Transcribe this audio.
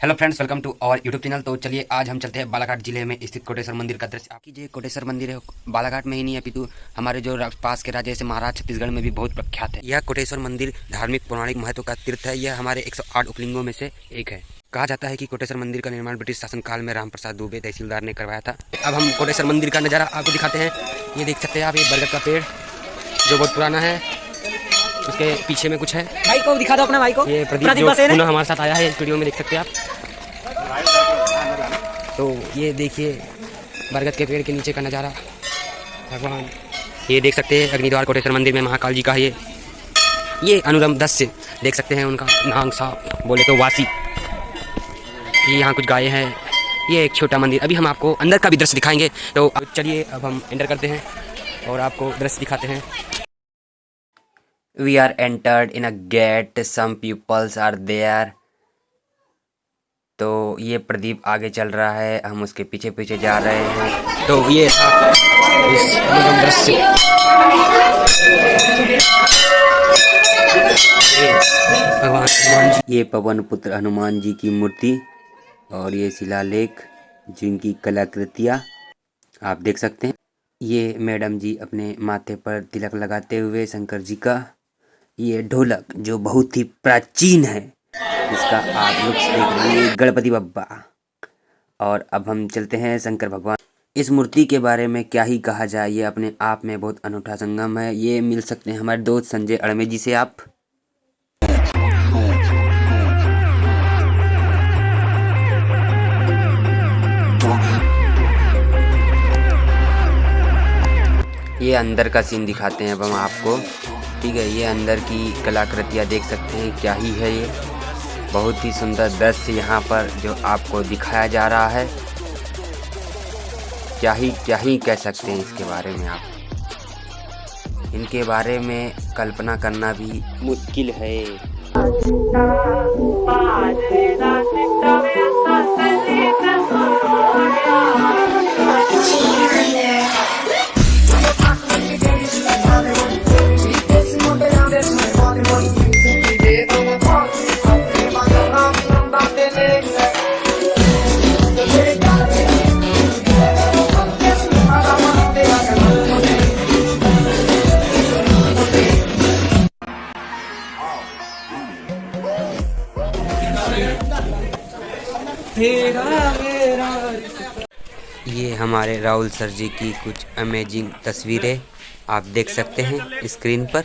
Friends welcome to our YouTube channel तो चलिए आज हम चलते हैं बालाघाट ज़िले में स्थित कोटेश्वर मंदिर का दृश्य। आपकी जो कोटेश्वर मंदिर है। बालाघाट में ही नहीं है अपितु हमारे जो पास के राज्य जैसे महाराज छत्तीसगढ़ में भी बहुत प्रख्यात है। यह कोटेश्वर मंदिर धार्मिक पौराणिक महत्व का तीर्थ है। यह हमारे 108 उपलिंगों में से एक है। कहा जाता है कि कोटेश्वर मंदिर का निर्माण ब्रिटिश शासनकाल में राम प्रसाद दुबे तहसीलदार ने करवाया था। अब हम कोटेश्वर मंदिर का नज़ारा आपको दिखाते हैं। ये देख सकते हैं आप ये बरगद का पेड़ जो बहुत पुराना है। उसके पीछे में कुछ है। भाई को दिखा दो अपना भाई को। ये प्रदीप हमारे साथ आया है इस वीडियो में देख सकते हैं आप। तो ये देखिए, बरगद के पेड़ के नीचे का नज़ारा। भगवान, ये देख सकते हैं अग्निद्वार कोटेश्वर मंदिर में महाकाल जी का ये ये अनुरम दस्य देख सकते हैं उनका नांग साहब बोले तो वासी। ये यहाँ कुछ गायें हैं। ये एक छोटा मंदिर। अभी हम आपको अंदर का भी दृश्य दिखाएँगे। तो चलिए, अब हम एंटर करते हैं और आपको दृश्य दिखाते हैं। We are entered in a gate some peoples are there तो ये प्रदीप आगे चल रहा है, हम उसके पीछे पीछे जा रहे हैं। तो ये भगवान ये पवन पुत्र हनुमान जी की मूर्ति और ये शिलालेख, जिनकी कलाकृतियाँ आप देख सकते हैं। ये मैडम जी अपने माथे पर तिलक लगाते हुए शंकर जी का ये ढोलक, जो बहुत ही प्राचीन है इसका आप लुक्स देख हैं गणपति बब्बा और अब हम चलते हैं शंकर भगवान। इस मूर्ति के बारे में क्या ही कहा जाए, ये अपने आप में बहुत अनूठा संगम है। ये मिल सकते हैं हमारे दोस्त संजय अड़मे जी से, आप? ये अंदर का सीन दिखाते हैं अब हम आपको। ठीक है, ये अंदर की कलाकृतियाँ देख सकते हैं, क्या ही है ये। बहुत ही सुंदर दृश्य यहाँ पर जो आपको दिखाया जा रहा है। क्या ही क्या ही कह सकते हैं इसके बारे में आप? इनके बारे में कल्पना करना भी मुश्किल है। ये हमारे राहुल सर जी की कुछ अमेजिंग तस्वीरें आप देख सकते हैं स्क्रीन पर।